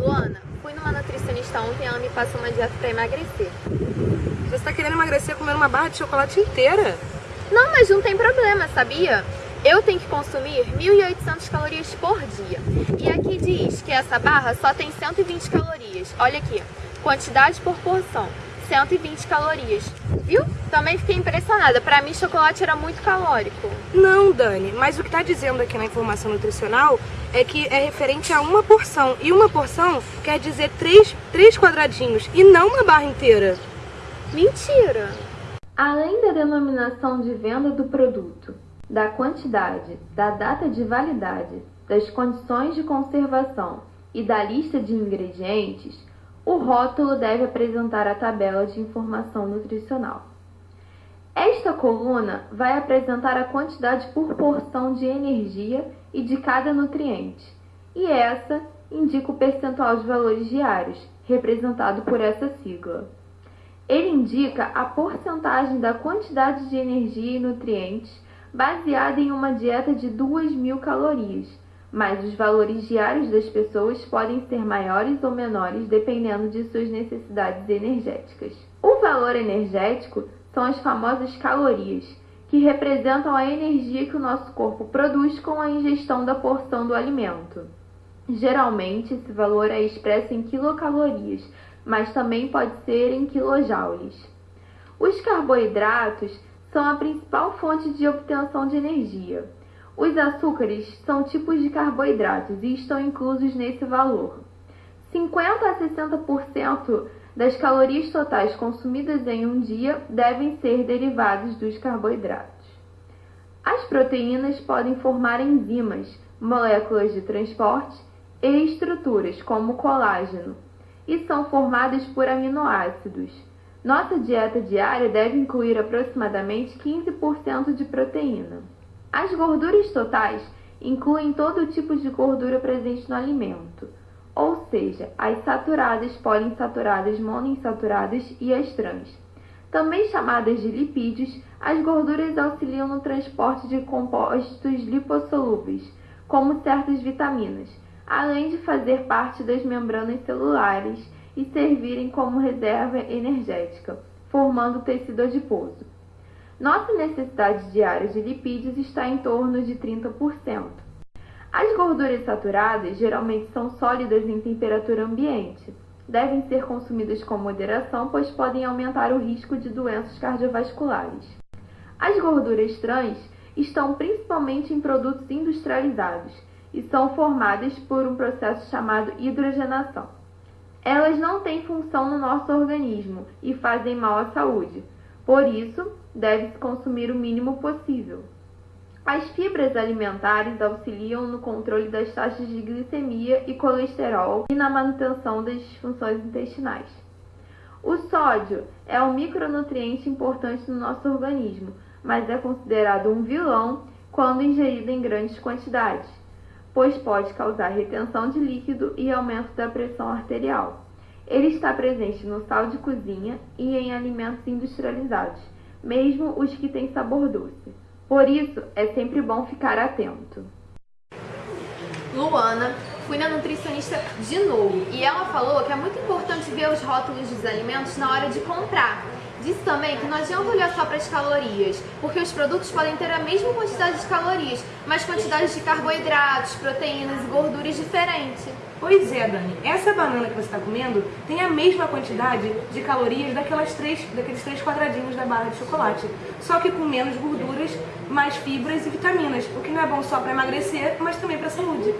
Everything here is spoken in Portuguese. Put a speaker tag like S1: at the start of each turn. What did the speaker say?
S1: Luana, fui numa nutricionista ontem e ela me passou uma dieta pra emagrecer.
S2: Você tá querendo emagrecer comendo uma barra de chocolate inteira?
S1: Não, mas não tem problema, sabia? Eu tenho que consumir 1.800 calorias por dia. E aqui diz que essa barra só tem 120 calorias. Olha aqui, quantidade por porção, 120 calorias. Viu? Também fiquei impressionada. Pra mim, chocolate era muito calórico.
S2: Não, Dani, mas o que tá dizendo aqui na informação nutricional é que é referente a uma porção. E uma porção quer dizer três, três quadradinhos e não uma barra inteira.
S1: Mentira! Além da denominação de venda do produto, da quantidade, da data de validade, das condições de conservação e da lista de ingredientes, o rótulo deve apresentar a tabela de informação nutricional. Esta coluna vai apresentar a quantidade por porção de energia e de cada nutriente, e essa indica o percentual de valores diários, representado por essa sigla. Ele indica a porcentagem da quantidade de energia e nutrientes baseada em uma dieta de 2.000 calorias, mas os valores diários das pessoas podem ser maiores ou menores dependendo de suas necessidades energéticas. O valor energético são as famosas calorias, que representam a energia que o nosso corpo produz com a ingestão da porção do alimento. Geralmente, esse valor é expresso em quilocalorias, mas também pode ser em quilojoules. Os carboidratos são a principal fonte de obtenção de energia. Os açúcares são tipos de carboidratos e estão inclusos nesse valor. 50 a 60% das calorias totais consumidas em um dia devem ser derivados dos carboidratos. As proteínas podem formar enzimas, moléculas de transporte e estruturas, como colágeno, e são formadas por aminoácidos. Nossa dieta diária deve incluir aproximadamente 15% de proteína. As gorduras totais incluem todo tipo de gordura presente no alimento, ou seja, as saturadas, poliinsaturadas, monoinsaturadas e as trans. Também chamadas de lipídios, as gorduras auxiliam no transporte de compostos lipossolúveis, como certas vitaminas, além de fazer parte das membranas celulares e servirem como reserva energética, formando tecido adiposo. Nossa necessidade diária de lipídios está em torno de 30%. As gorduras saturadas geralmente são sólidas em temperatura ambiente. Devem ser consumidas com moderação, pois podem aumentar o risco de doenças cardiovasculares. As gorduras trans estão principalmente em produtos industrializados e são formadas por um processo chamado hidrogenação. Elas não têm função no nosso organismo e fazem mal à saúde. Por isso, deve-se consumir o mínimo possível. As fibras alimentares auxiliam no controle das taxas de glicemia e colesterol e na manutenção das funções intestinais. O sódio é um micronutriente importante no nosso organismo, mas é considerado um vilão quando ingerido em grandes quantidades pois pode causar retenção de líquido e aumento da pressão arterial. Ele está presente no sal de cozinha e em alimentos industrializados, mesmo os que têm sabor doce. Por isso, é sempre bom ficar atento. Luana, fui na nutricionista de novo e ela falou que é muito importante ver os rótulos dos alimentos na hora de comprar, Disse também que não adianta olhar só para as calorias, porque os produtos podem ter a mesma quantidade de calorias, mas quantidades de carboidratos, proteínas e gorduras diferentes.
S2: Pois é, Dani. Essa banana que você está comendo tem a mesma quantidade de calorias daquelas três, daqueles três quadradinhos da barra de chocolate, só que com menos gorduras, mais fibras e vitaminas, o que não é bom só para emagrecer, mas também para a saúde.